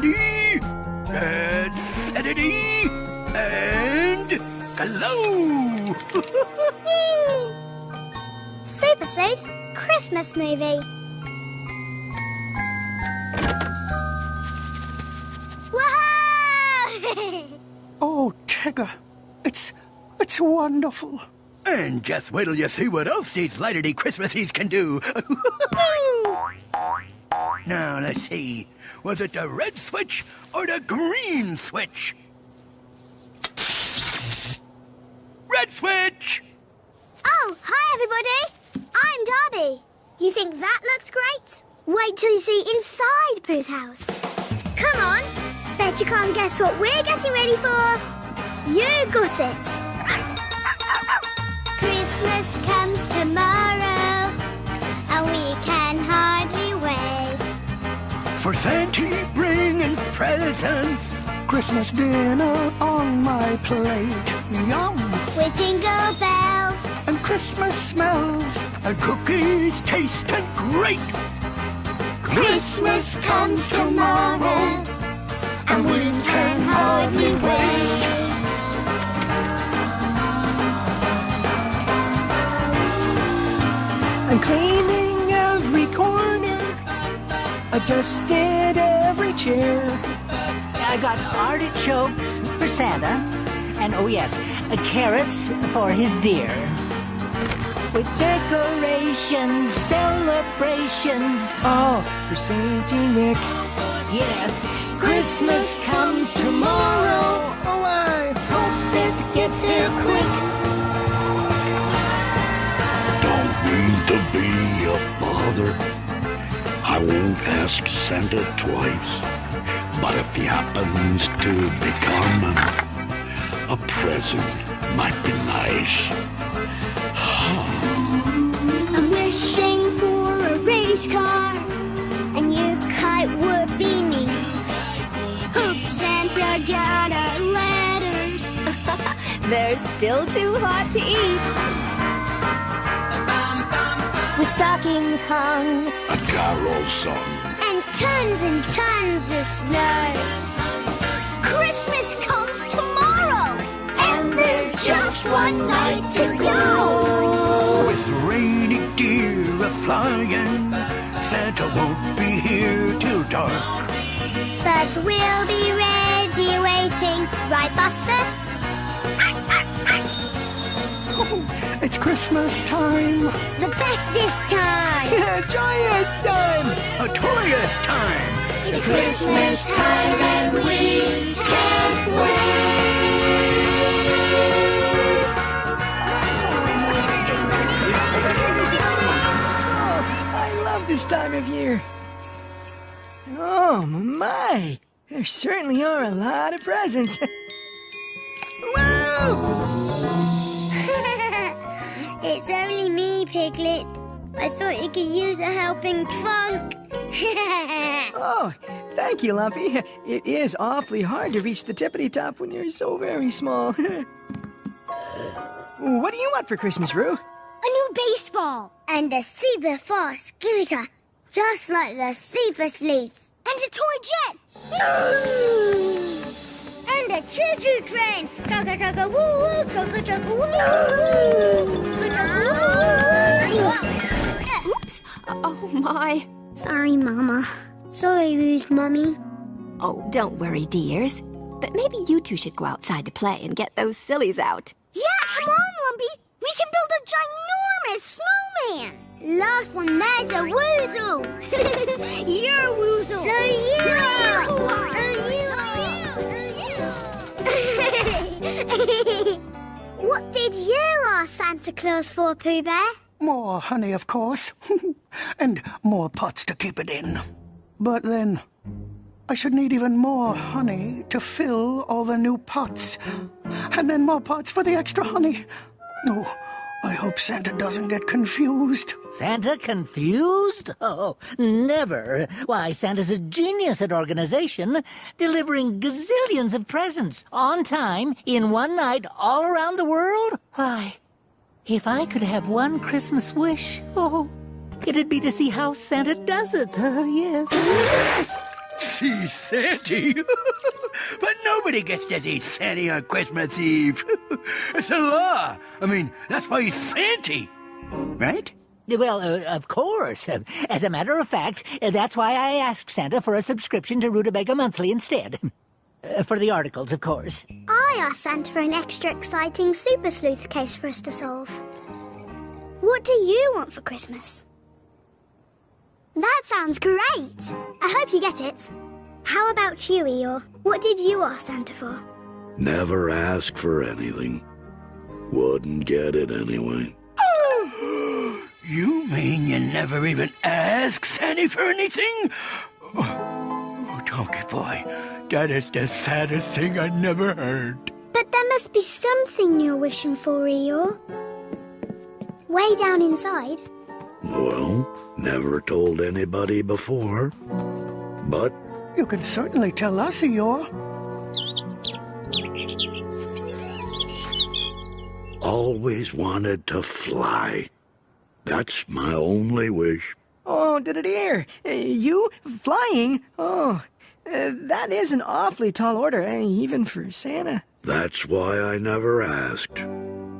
ready, and set it and glow! Super Sleuth Christmas movie. Wow! Oh, Tigger, it's it's wonderful. And just wait till you see what else these lighter-day Christmases can do. now, let's see. Was it the red switch or the green switch? Red switch! oh, hi everybody. I'm Darby. You think that looks great? Wait till you see inside Pooh's house. Come on. Bet you can't guess what we're getting ready for. You got it. Christmas comes tomorrow, For Santa bringing presents. Christmas dinner on my plate. Yum! With jingle bells, And Christmas smells. And cookies tasting great. Christmas comes tomorrow, dusted every chair. I got artichokes for Santa, and oh yes, uh, carrots for his deer. With decorations, celebrations, all for Saint Nick. yes, Christmas comes tomorrow. Oh, I Hope it gets here quick. Don't mean to be a bother. I won't ask Santa twice. But if he happens to become a present might be nice. I'm wishing for a race car and new kite would be neat. Hope Santa got our letters. They're still too hot to eat. With stockings hung A carol song. and tons and tons of snow. Christmas comes tomorrow, and there's just one night to go. With rainy deer a flying, Santa won't be here till dark. But we'll be ready waiting, right, Buster? It's Christmas time. The bestest time. Yeah, Joyous time. A joyous time! It's Christmas time and we can't wait. I love this time of year. Oh, my. There certainly are a lot of presents. Whoa! It's only me, Piglet. I thought you could use a helping trunk. Oh, thank you, Lumpy. It is awfully hard to reach the tippity top when you're so very small. what do you want for Christmas, Roo? A new baseball and a super fast scooter, just like the Super Sleuths. And a toy jet. a choo-choo train. Chugga chugga woo woo, chugga chugga woo woo. Chugga woo woo. Oops. Oh, my. Sorry, Mama. Sorry, Roo's mummy. Oh, don't worry, dears. But maybe you two should go outside to play and get those sillies out. Yeah, come on, Lumpy. We can build a ginormous snowman. Last one, there's a woozle. You're a woozle. No, you. what did you ask Santa Claus for, Pooh Bear? More honey, of course. and more pots to keep it in. But then, I should need even more honey to fill all the new pots. And then more pots for the extra honey. No, I hope Santa doesn't get confused. Santa confused? Oh, never. Why, Santa's a genius at organization, delivering gazillions of presents on time in one night all around the world. Why, if I could have one Christmas wish, oh, it'd be to see how Santa does it. Uh, yes. See Santa? but nobody gets to see Santa on Christmas Eve. it's a law. I mean, that's why he's Santa. Right? Well, uh, of course. As a matter of fact, that's why I asked Santa for a subscription to Rutabaga Monthly instead. Uh, for the articles, of course. I asked Santa for an extra exciting Super Sleuth case for us to solve. What do you want for Christmas? That sounds great! I hope you get it. How about you, Eeyore? What did you ask Santa for? Never ask for anything. Wouldn't get it anyway. You mean you never even ask Santa for anything? Oh, Donkey Boy, that is the saddest thing I never heard. But there must be something you're wishing for, Eeyore. Way down inside. Well, never told anybody before. But You can certainly tell us, Eeyore. always wanted to fly. That's my only wish. Oh, did it hear? Uh, You flying? Oh, uh, that is an awfully tall order, eh, even for Santa. That's why I never asked.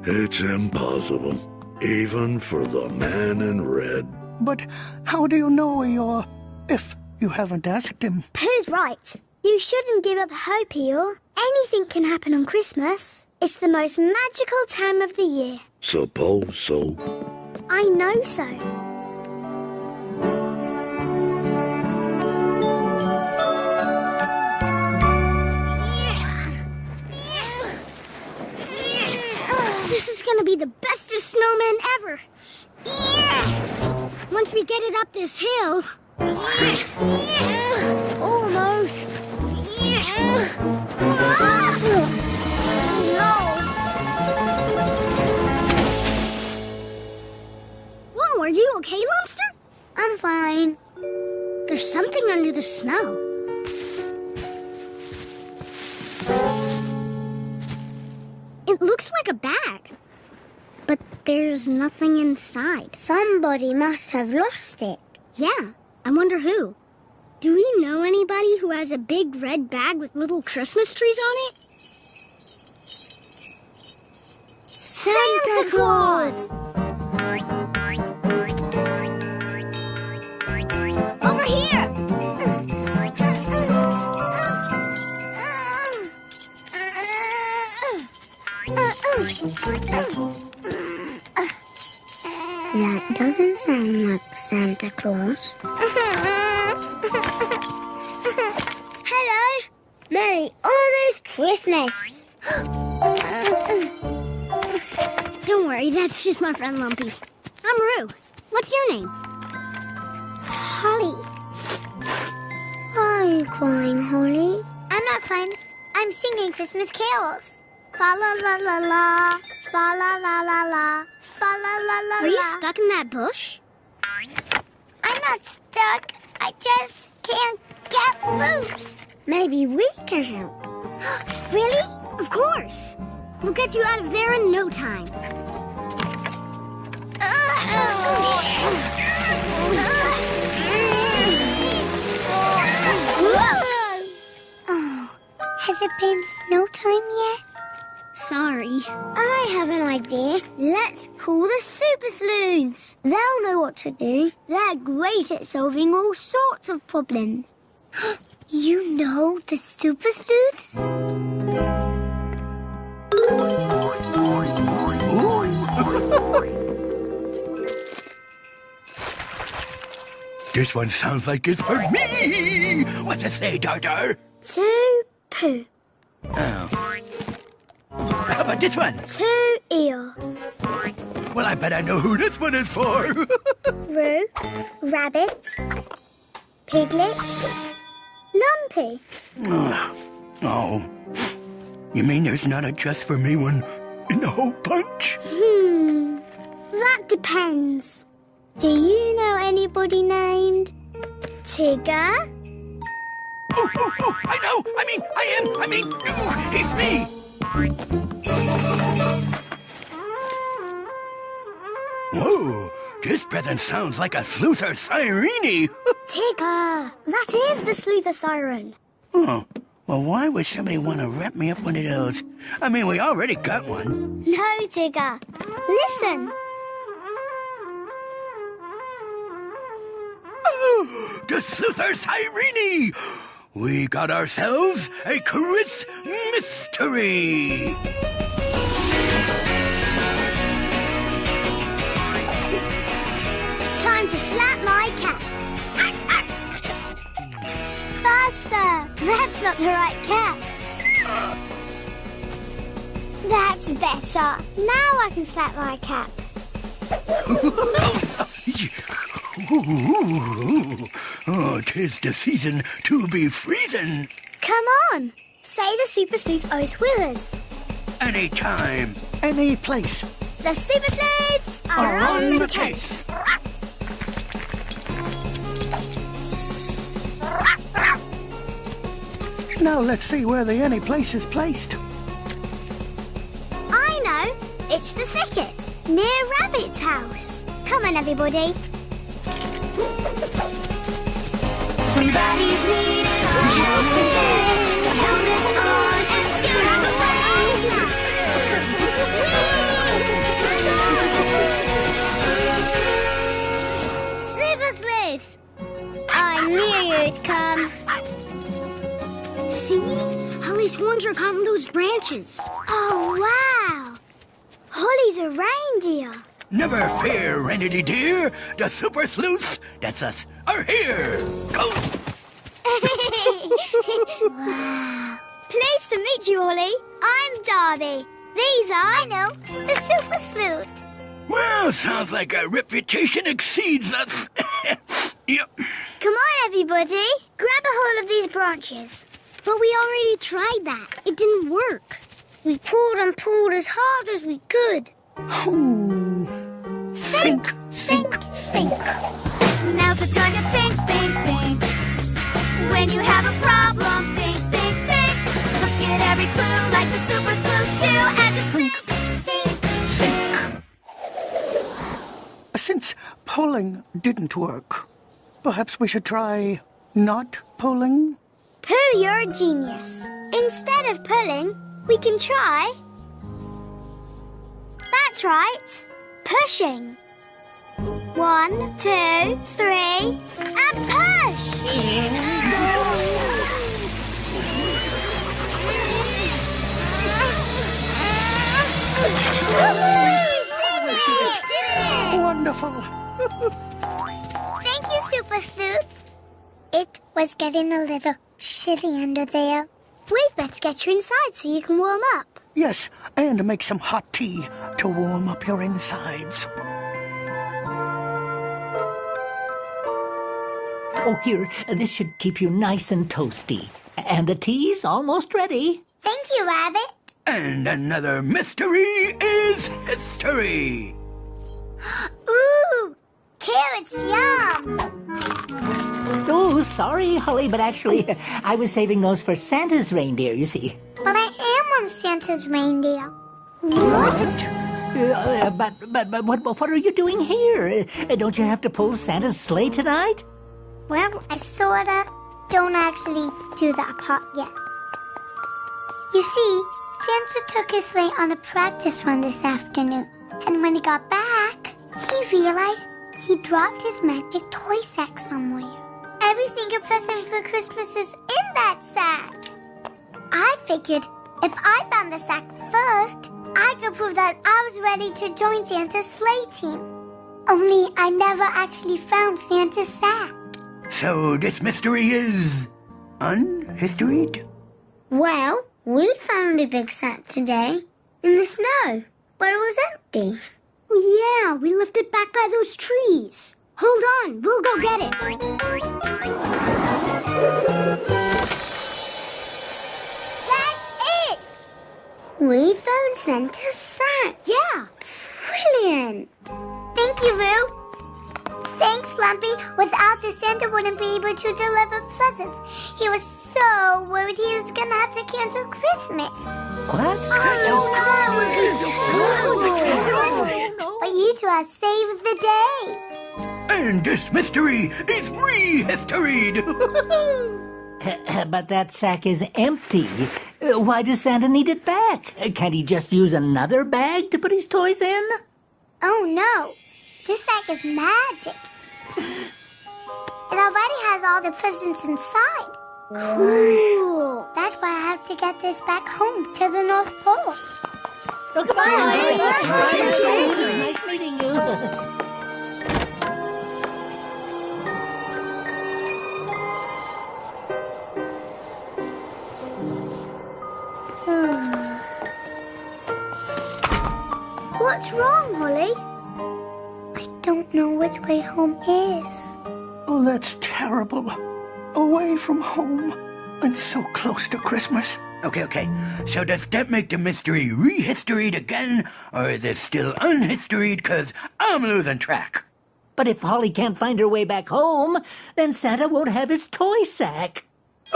It's impossible, even for the man in red. But how do you know, Eeyore, if you haven't asked him? Pooh's right. You shouldn't give up hope, Eeyore. Anything can happen on Christmas. It's the most magical time of the year. Suppose so. I know so. Gonna be the bestest snowman ever. Yeah! Once we get it up this hill. yeah! Almost. Yeah! Whoa, are you okay, Lobster? I'm fine. There's something under the snow. It looks like a bag. But there's nothing inside. Somebody must have lost it. Yeah, I wonder who. Do we know anybody who has a big red bag with little Christmas trees on it? Santa Claus! That doesn't sound like Santa Claus. Hello! Merry almost Christmas! Don't worry, that's just my friend Lumpy. I'm Roo. What's your name? Holly. Why are you crying, Holly? I'm not crying. I'm singing Christmas carols. Fa la la la la, fa la la la la, fa la la la Are you stuck in that bush? I'm not stuck. I just can't get loose. Maybe we can help. really? Of course. We'll get you out of there in no time. Oh, has it been no time yet? Sorry. I have an idea. Let's call the Super Sleuths. They'll know what to do. They're great at solving all sorts of problems. you know the Super Sleuths? This one sounds like it's for me. What's it say, Tartar? To Pooh. Oh. How about this one? To Eeyore. Well, I bet I know who this one is for. Roo. Rabbit. Piglet. Lumpy. oh. You mean there's not a just for me one in the whole bunch? Hmm. That depends. Do you know anybody named Tigger? Oh, oh, oh, I know. I mean, I am. I mean, ooh, it's me. Whoa, this present sounds like a sleuther Sirene. Tigger, that is the sleuther Siren. oh, well, why would somebody want to wrap me up one of those? I mean, we already got one. No, Tigger. Listen. The sleuther Sirene! We got ourselves a Chris mystery! Time to slap my cat. Faster! That's not the right cat. That's better. Now I can slap my cat. Ooh, oh, tis the season to be freezing. Come on. Say the Super Sleuth Oath with us. Any time, Any place. The Super Sleuths are, on, the case. Now let's see where the any place is placed. I know. It's the thicket near Rabbit's house. Come on, everybody. Somebody's needing help today. So helmets on and. Super Sleuths! I knew you'd come. See? Holly's horns are caught in those branches. Oh, wow. Holly's a reindeer. Never fear, Renity dear. The super sleuths, that's us, are here. Go. wow. Pleased to meet you, Holly. I'm Darby. These are, I know, the Super Sleuths. Well, sounds like our reputation exceeds us. yep. Come on, everybody. Grab a hold of these branches. But we already tried that. It didn't work. We pulled and pulled as hard as we could. Think, think, think. Now's the time to think, think, think. When you have a problem, think, think, think. Look at every clue like the super sleuths do, and just think, think, think. Since pulling didn't work, perhaps we should try not pulling? Pooh, you're a genius. Instead of pulling, we can try. That's right. Pushing. One, two, three, and push! Wonderful. Thank you, Super Sleuth. It was getting a little chilly under there. We'd better get you inside so you can warm up. Yes, and make some hot tea to warm up your insides. Oh, here, this should keep you nice and toasty. And the tea's almost ready. Thank you, Rabbit. And another mystery is history. Ooh, carrots, yum. Oh, sorry, Holly, but actually, I was saving those for Santa's reindeer, you see. But I am one of Santa's reindeer. What? Uh, but, but, but what, what are you doing here? Uh, don't you have to pull Santa's sleigh tonight? Well, I sorta don't actually do that part yet. You see, Santa took his sleigh on a practice run this afternoon. And when he got back, he realized he dropped his magic toy sack somewhere. Every single present for Christmas is in that sack. I figured if I found the sack first, I could prove that I was ready to join Santa's sleigh team. Only I never actually found Santa's sack. So this mystery is unhistoried? Well, we found a big sack today in the snow, but it was empty. Yeah, we left it back by those trees. Hold on, we'll go get it. That's it! We found Santa's sack. Yeah, brilliant. Thank you, Roo. Thanks, Lumpy. Without this, Santa wouldn't be able to deliver presents. He was so worried he was gonna have to cancel Christmas. What? Oh, no, that would be. But you two have saved the day. And this mystery is rehistoried. but that sack is empty. Uh, Why does Santa need it back? Uh, Can't he just use another bag to put his toys in? Oh no, this sack is magic. It already has all the presents inside. Cool. That's why I have to get this back home to the North Pole. Oh, come on! Nice meeting you. What's wrong, Holly? I don't know which way home is. Oh, that's terrible. Away from home and so close to Christmas. okay, okay. So does that make the mystery rehistoried again, or is it still unhistoried? Cause I'm losing track. But if Holly can't find her way back home, then Santa won't have his toy sack.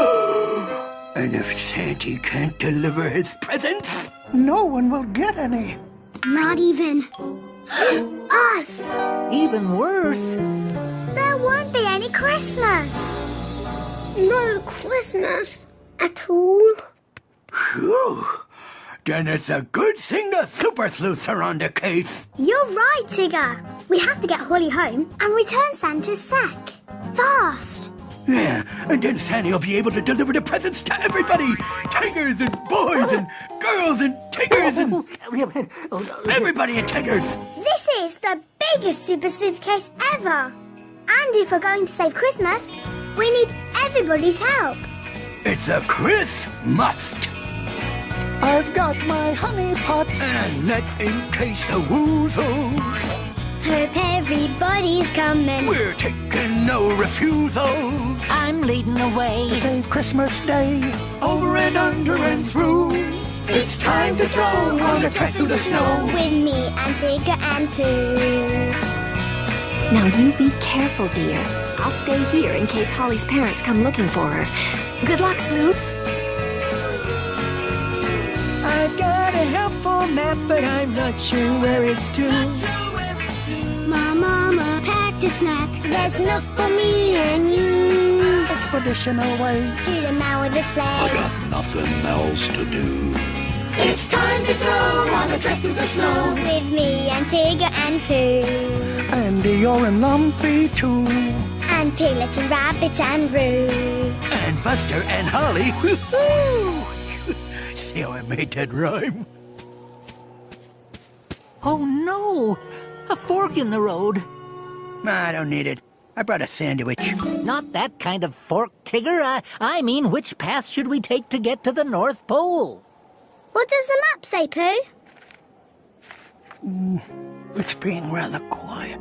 And if Santa can't deliver his presents, No one will get any. Not even us. Even worse, There won't be any Christmas. No Christmas at all. phew, then it's a good thing the super sleuths are on the case. You're right, Tigger. We have to get Holly home and return Santa's sack. Fast. Yeah, and then Santa will be able to deliver the presents to everybody. Tigers and boys and girls and tigers and everybody and tigers. This is the biggest super suitcase ever. And if we're going to save Christmas, we need everybody's help. It's a Chris must. I've got my honey pots. And that in case of woozles, Hope everybody's coming. we're taking no refusals. I'm leading the way. Save Christmas Day. Over and under and through. It's time to go on a trek through the snow. With me and Tigger and Pooh. Now you be careful, dear. I'll stay here in case Holly's parents come looking for her. Good luck, sleuths. I've got a helpful map, but I'm not sure where it's to. My mama packed a snack. There's enough for me and you. Expedition away. To the man with the I sled. got nothing else to do. It's time to go on a trek through the snow. With me and Tigger and Pooh. And you're in Lumpy too. And Piglet and Rabbit and Roo. And Buster and Holly. See how I made that rhyme? Oh no! A fork in the road. Nah, I don't need it. I brought a sandwich. Not that kind of fork, Tigger. I, I mean, which path should we take to get to the North Pole? What does the map say, Pooh? Mm, it's being rather quiet.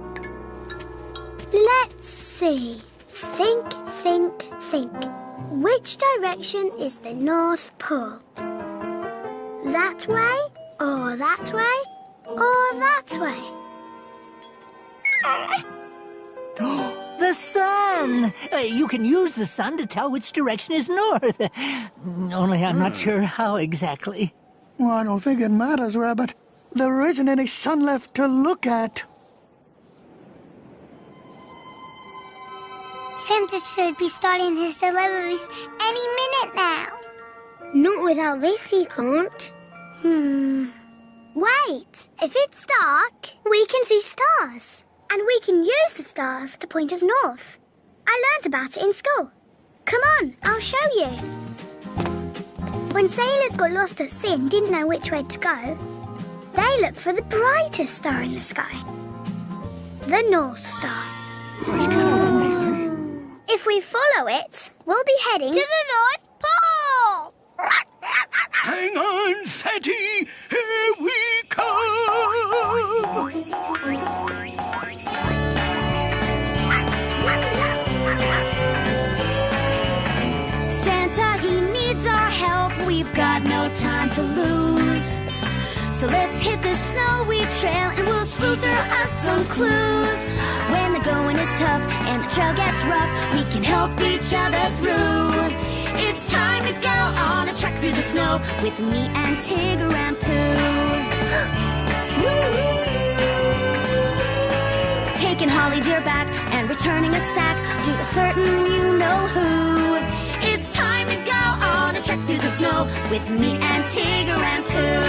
Let's see. Think, think, think. Which direction is the North Pole? That way, or that way, or that way? The sun! Uh, you can use the sun to tell which direction is north. Only I'm not sure how exactly. Well, I don't think it matters, Rabbit. There isn't any sun left to look at. Santa should be starting his deliveries any minute now. Not without this, he can't. Hmm. Wait! If it's dark, we can see stars. And we can use the stars to point us north. I learned about it in school. Come on, I'll show you. When sailors got lost at sea and didn't know which way to go, they looked for the brightest star in the sky the North Star. If we follow it, we'll be heading to the North Pole. Hang on, Santa! Here we come! To lose. So let's hit the snowy trail and we'll sleuth through us some clues. When the going is tough and the trail gets rough, we can help each other through. It's time to go on a trek through the snow with me and Tigger and Pooh. taking Holly Deer back and returning a sack to a certain you know who. It's time to go on a trek through the snow with me and Tigger and Pooh.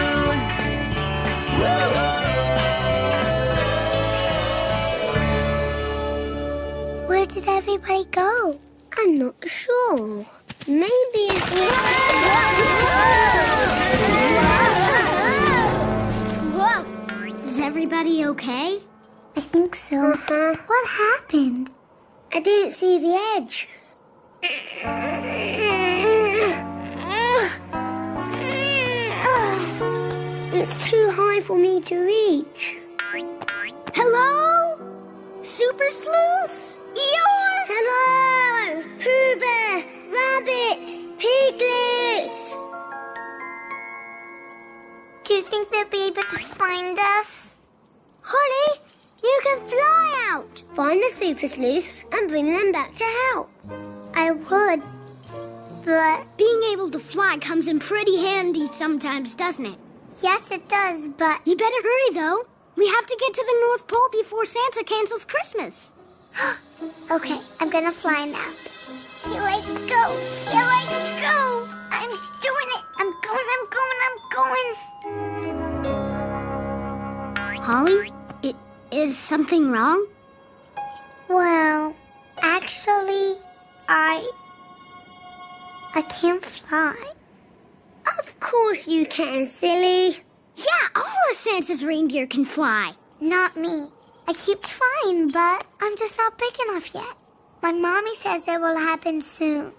Where did everybody go? I'm not sure. Maybe it's. Whoa! Is everybody okay? I think so. Uh-huh. What happened? I didn't see the edge. It's too high for me to reach. Hello? Super Sleuth? Eeyore? Hello! Pooh Bear! Rabbit! Piglet! Do you think they'll be able to find us? Holly, you can fly out! Find the Super Sleuths and bring them back to help. I would, but... Being able to fly comes in pretty handy sometimes, doesn't it? Yes, it does, but... You better hurry, though. We have to get to the North Pole before Santa cancels Christmas. okay, I'm gonna fly now. Here I go, here I go! I'm doing it! I'm going, I'm going, I'm going! Holly, i- is something wrong? Well, actually, I... I can't fly. Of course you can, silly. Yeah, all of Santa's reindeer can fly. Not me. I keep trying, but I'm just not big enough yet. My mommy says it will happen soon.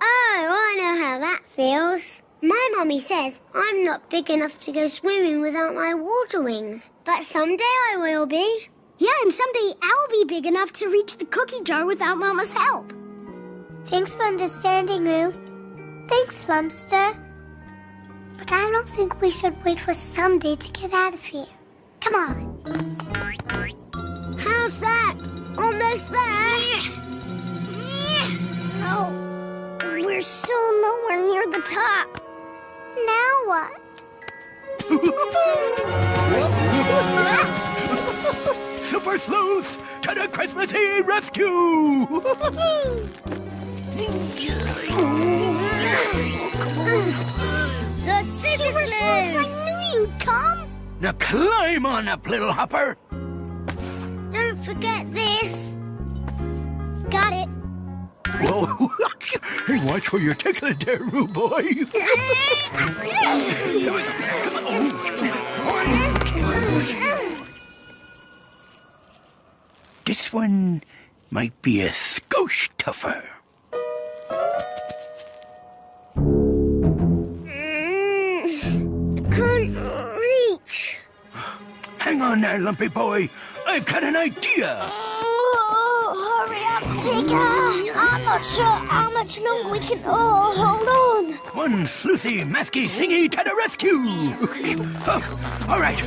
Oh, I know how that feels. My mommy says I'm not big enough to go swimming without my water wings. But someday I will be. Yeah, and someday I'll be big enough to reach the cookie jar without Mama's help. Thanks for understanding, Ruth. Thanks, Lumster. But I don't think we should wait for someday to get out of here. Come on. How's that? Almost there. Oh, we're still nowhere near the top. Now what? Super Sleuth to the Christmas Eve rescue! The Super Sleuths! I knew you'd come! now climb on up, little hopper. Don't forget this. Got it. Whoa! hey, watch where you're tickling there, rude boy. Here we go. Come on. This one might be a skosh tougher. Mm, can't reach. Hang on there, lumpy boy. I've got an idea. Oh, hurry up, Tigger. I'm not sure how much longer we can. Oh, hold on. One sleuthy, masky, singy to the rescue. Oh, all right,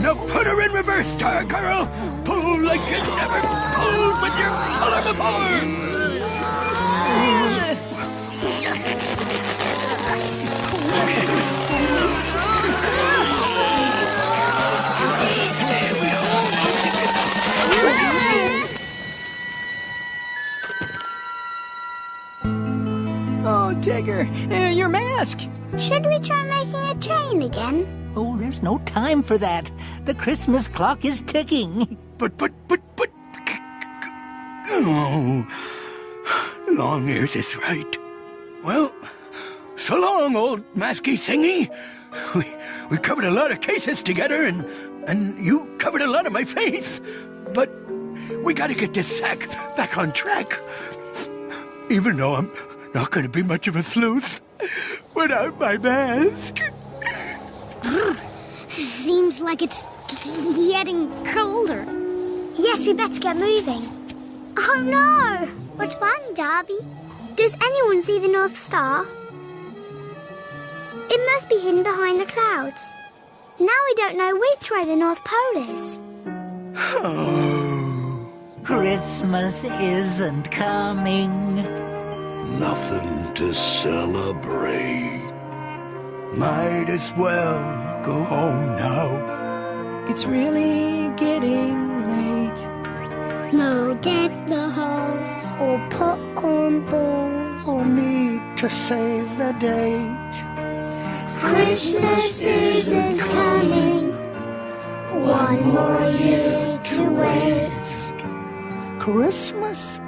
now put her in reverse, tar girl. Pull like you never pulled with your puller before. Your. Should we try making a train again? Oh, there's no time for that. The Christmas clock is ticking. But, but, but, but. Oh, long ears is right. Well, so long, old masky singy. We, we covered a lot of cases together, and, and you covered a lot of my face. But we gotta get this sack back on track. Even though I'm not gonna be much of a sleuth without my mask. Seems like it's getting colder. Yes, we better get moving. Oh no! Which one, Darby? Does anyone see the North Star? It must be hidden behind the clouds. Now we don't know which way the North Pole is. Oh. Christmas isn't coming. Nothing to celebrate. Might as well go home now. It's really getting late. No deck the halls or popcorn balls. Or me to save the date. Christmas isn't coming. One more year to wait. Christmas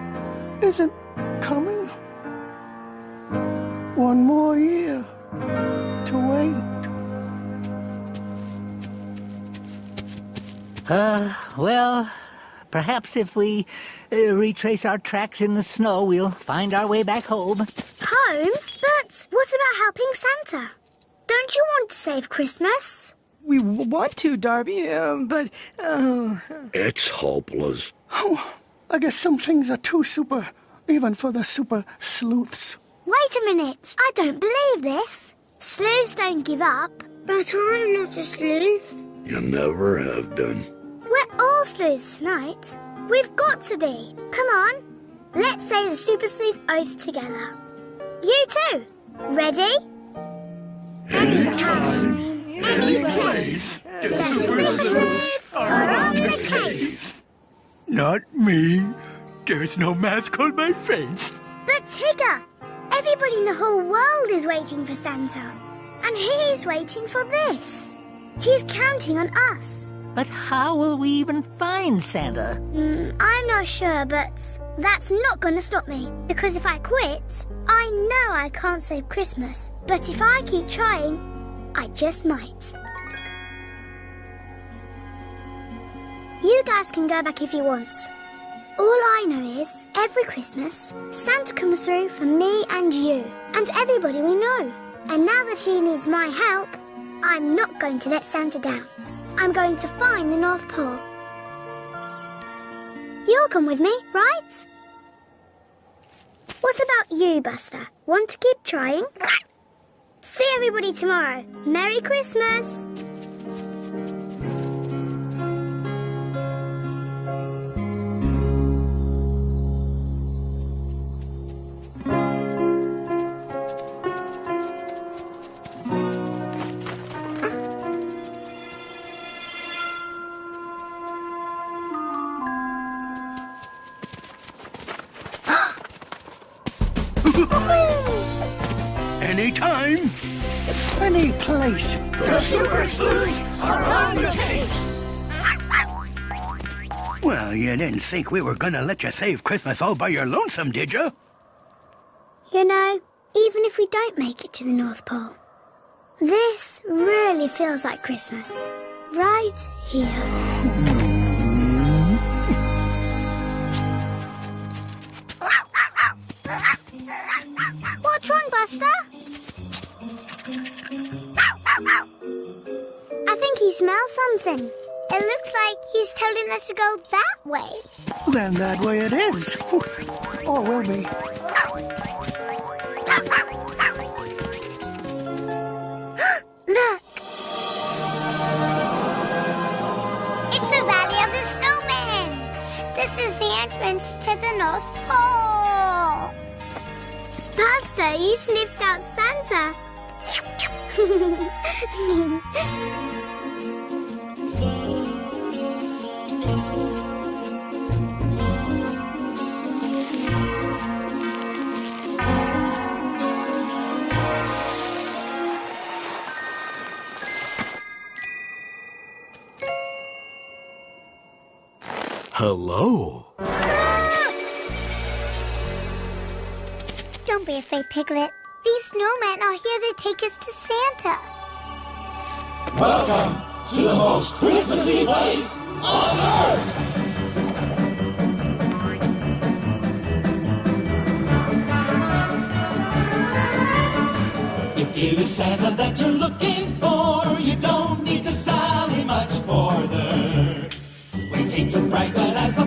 isn't coming. One more year to wait. Uh, well, perhaps if we uh, retrace our tracks in the snow, we'll find our way back home. Home? But what about helping Santa? Don't you want to save Christmas? We w- want to, Darby, um, but oh, It's hopeless. Oh, I guess some things are too super, even for the super sleuths. Wait a minute. I don't believe this. Sleuths don't give up. But I'm not a sleuth. You never have done. We're all sleuths tonight. We've got to be. Come on. Let's say the super sleuth oath together. You too. Ready? Anytime, any place, the super sleuths are on the case. Not me. There's no mask on my face. But Tigger, everybody in the whole world is waiting for Santa. And he's waiting for this. He's counting on us. But how will we even find Santa? Mm, I'm not sure, but that's not going to stop me. Because if I quit, I know I can't save Christmas. But if I keep trying, I just might. You guys can go back if you want. All I know is, every Christmas, Santa comes through for me and you, and everybody we know. And now that he needs my help, I'm not going to let Santa down. I'm going to find the North Pole. You'll come with me, right? What about you, Buster? Want to keep trying? See everybody tomorrow. Merry Christmas! Anytime. Any place. Well, you didn't think we were gonna let you save Christmas all by your lonesome, did you? You know, even if we don't make it to the North Pole, this really feels like Christmas. Right here. What's wrong, Buster? I think he smells something. It looks like he's telling us to go that way. Then that way it is. Or will be. Look! It's the Valley of the Snowmen! This is the entrance to the North Pole! Buster, you sniffed out Santa! Hello. Don't be afraid, Piglet. These snowmen are here to take us to Santa. Welcome to the most Christmassy place on earth. If it is Santa that you're looking for, you don't need to sally much further. We ain't too bright, but as the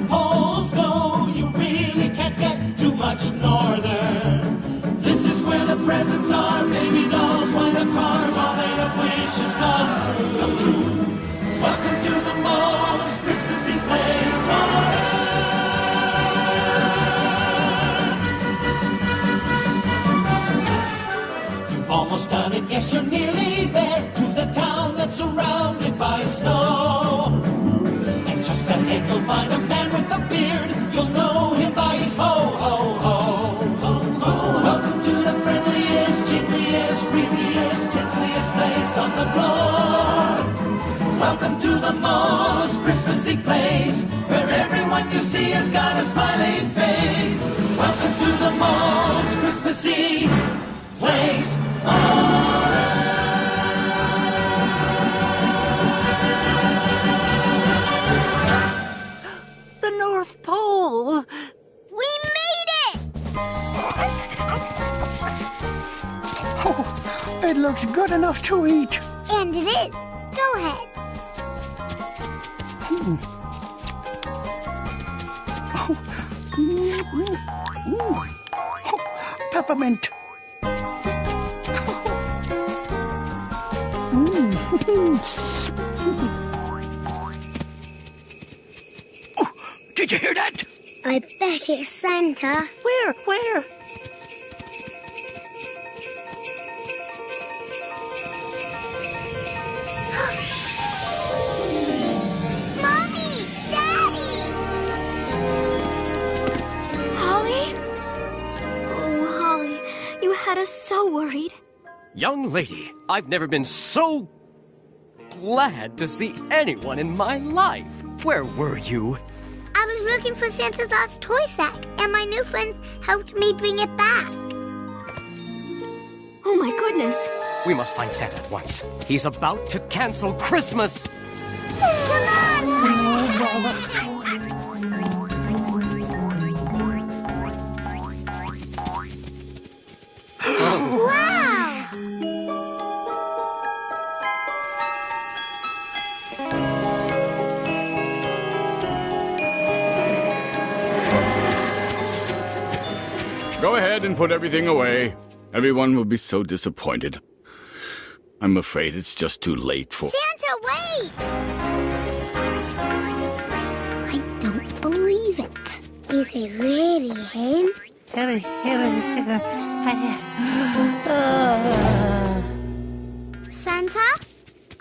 it, yes, you're nearly there to the town that's surrounded by snow. And just ahead you'll find a man with a beard You'll know him by his Ho, ho, ho. Ho ho. Welcome to the friendliest, jingliest, wreathiest, tinseliest place on the globe. Welcome to the most Christmassy place where everyone you see has got a smiling face. Welcome to the most Christmassy place on it looks good enough to eat. And it is. Go ahead. Mm. Oh, peppermint. Did you hear that? I bet it's Santa. Where? Where? Had us so worried. Young lady, I've never been so glad to see anyone in my life. Where were you? I was looking for Santa's lost toy sack, and my new friends helped me bring it back. Oh my goodness. We must find Santa at once. He's about to cancel Christmas. Put everything away. Everyone will be so disappointed. I'm afraid it's just too late for. Santa, wait! I don't believe it. Is it really him? Santa,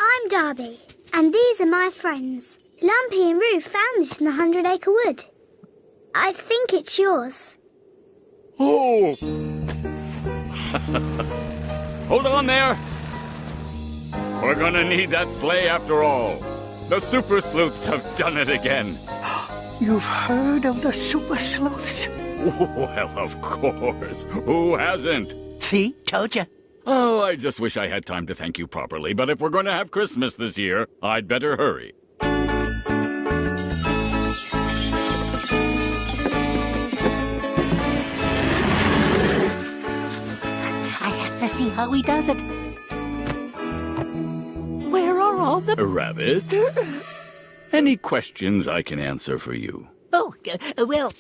I'm Darby, and these are my friends. Lumpy and Roo found this in the Hundred Acre Wood. I think it's yours. Oh! Hold on there! We're gonna need that sleigh after all. The super sleuths have done it again. You've heard of the super sleuths? Well, of course. Who hasn't? See? Told you. Oh, I just wish I had time to thank you properly, but if we're going to have Christmas this year, I'd better hurry. See how he does it. Where are all the... Rabbit? Any questions I can answer for you? Oh, uh, well...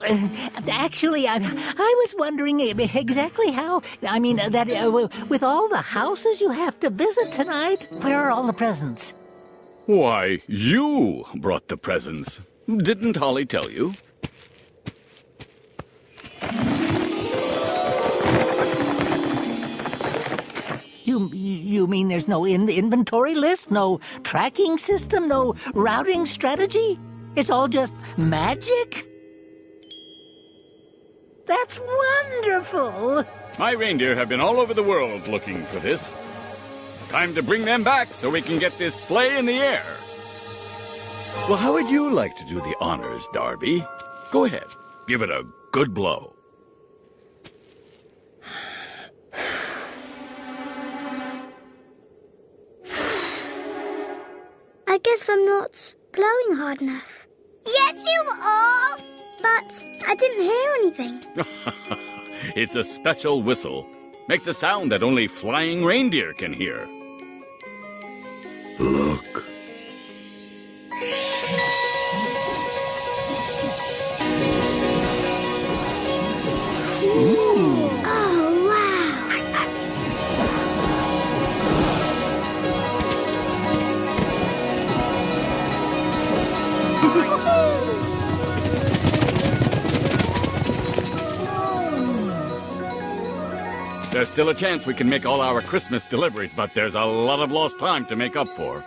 uh, Actually, I, I was wondering exactly how. I mean, uh, that uh, with all the houses you have to visit tonight, where are all the presents? Why, you brought the presents. Didn't Holly tell you? You you mean there's no in inventory list, no tracking system, no routing strategy? It's all just magic? That's wonderful. My reindeer have been all over the world looking for this. Time to bring them back so we can get this sleigh in the air. Well, how would you like to do the honors, Darby? Go ahead. Give it a good blow. I guess I'm not blowing hard enough. Yes, you are! But I didn't hear anything. It's a special whistle. Makes a sound that only flying reindeer can hear. There's still a chance we can make all our Christmas deliveries, but there's a lot of lost time to make up for.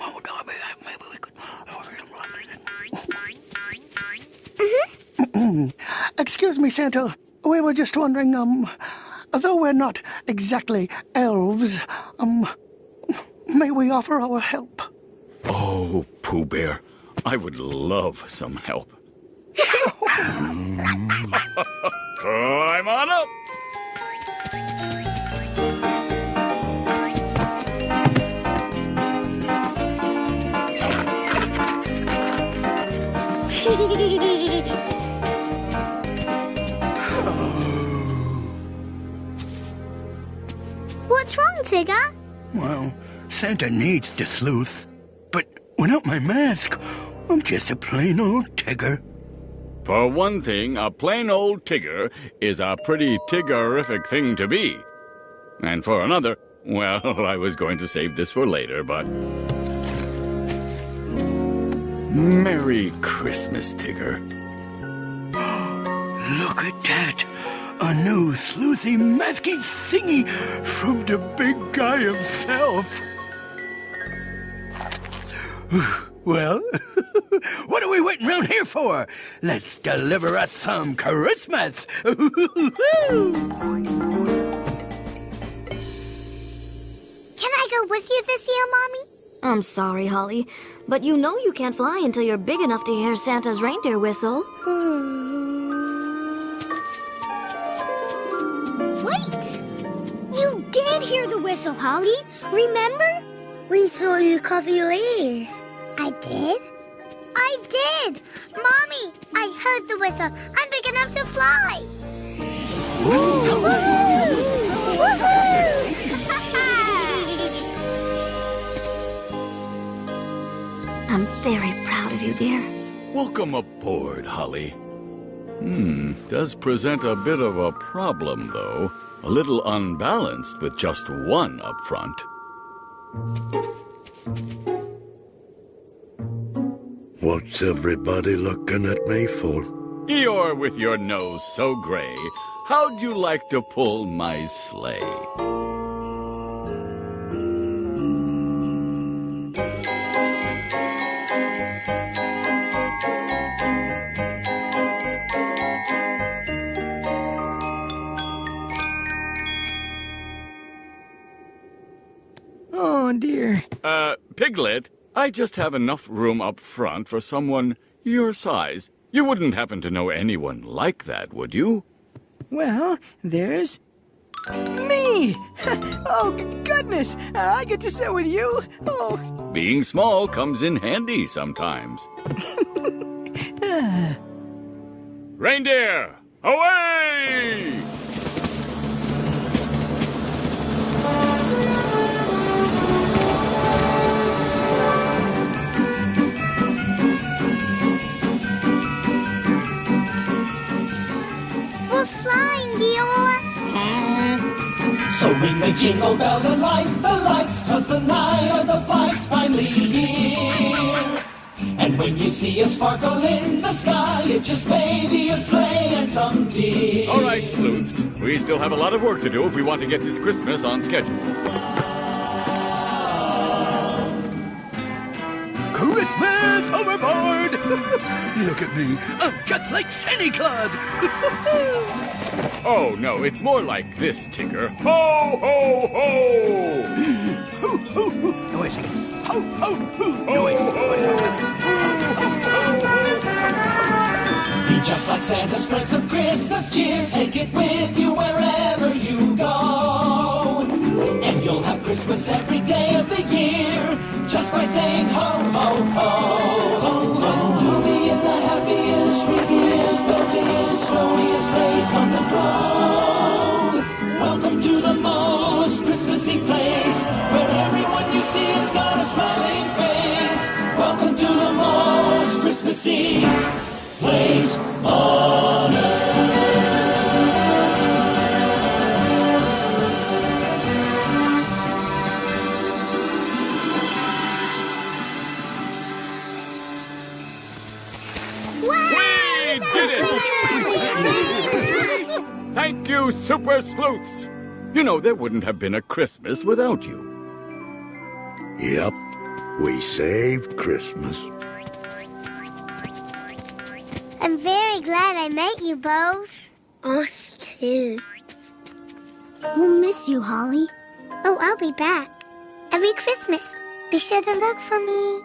Oh, Darby, maybe we could. Excuse me, Santa. We were just wondering, um, though we're not exactly elves, um, may we offer our help? Oh, Pooh Bear, I would love some help. Climb on up! What's wrong, Tigger? Well, Santa needs the sleuth. But without my mask, I'm just a plain old Tigger. For one thing, a plain old Tigger is a pretty Tiggerific thing to be. And for another, well, I was going to save this for later, but. Merry Christmas, Tigger. Look at that. A new sleuthy, masky thingy from the big guy himself. Well, what are we waiting around here for? Let's deliver us some Christmas. Can I go with you this year, Mommy? I'm sorry, Holly, but you know you can't fly until you're big enough to hear Santa's reindeer whistle. Wait! You did hear the whistle, Holly. Remember? We saw you cover your ears. I did? I did! Mommy, I heard the whistle. I'm big enough to fly. I'm very proud of you, dear. Welcome aboard, Holly. Hmm, does present a bit of a problem, though. A little unbalanced with just one up front. What's everybody looking at me for? You're with your nose so gray. How'd you like to pull my sleigh? Oh, dear. Uh, Piglet, I just have enough room up front for someone your size. You wouldn't happen to know anyone like that, would you? Well, there's me. oh, goodness. Uh, I get to sit with you. Oh, Being small comes in handy sometimes. Reindeer, away! Jingle bells and light the lights, cause the night of the flight's finally here. And when you see a sparkle in the sky, it just may be a sleigh and some deer. All right, sleuths. We still have a lot of work to do if we want to get this Christmas on schedule. Overboard! Look at me. I'm just like Santa Claus. Oh, no, it's more like this, Tigger. Ho, ho, ho! hoo, hoo, hoo. No, wait a second. Ho, ho, hoo. No, Ho, wait. Be just like Santa, spread some Christmas cheer. Take it with you wherever you go. And you'll have Christmas every day of the year. Just by saying ho, ho, ho, ho, ho. Snowiest place on the globe. Welcome to the most Christmassy place where everyone you see has got a smiling face. Welcome to the most Christmassy place on Super Sleuths! You know, there wouldn't have been a Christmas without you. Yep, we saved Christmas. I'm very glad I met you both. Us too. We'll miss you, Holly. Oh, I'll be back. Every Christmas, be sure to look for me.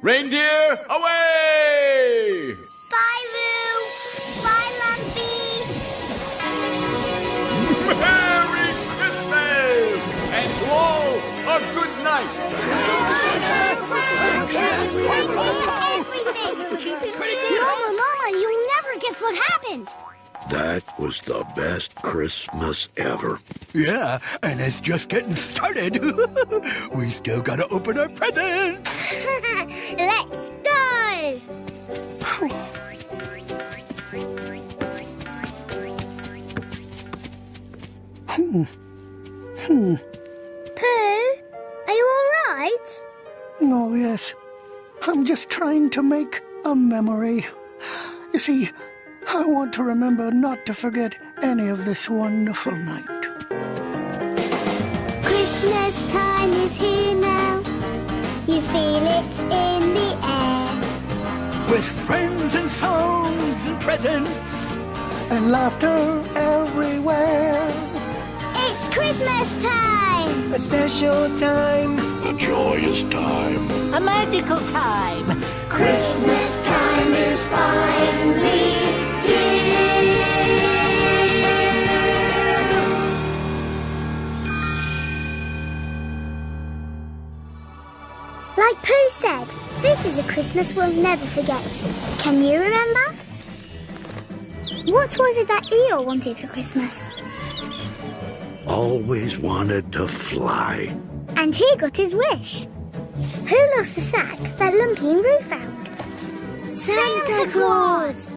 Reindeer, away! Bye, Lou. A good! Mama, Mama, you'll never guess what happened. That was the best Christmas ever. Yeah, and it's just getting started. we still gotta open our presents. Let's go. Hmm. Memory. You see, I want to remember not to forget any of this wonderful night. Christmas time is here now. You feel it in the air. With friends and songs and presents. And laughter everywhere. It's Christmas time. A special time. A joyous time. A magical time. Christmas time is finally here. Like Pooh said, this is a Christmas we'll never forget. Can you remember? What was it that Eeyore wanted for Christmas? Always wanted to fly. And he got his wish. Who lost the sack that Lumpy and Roo found? Santa Claus!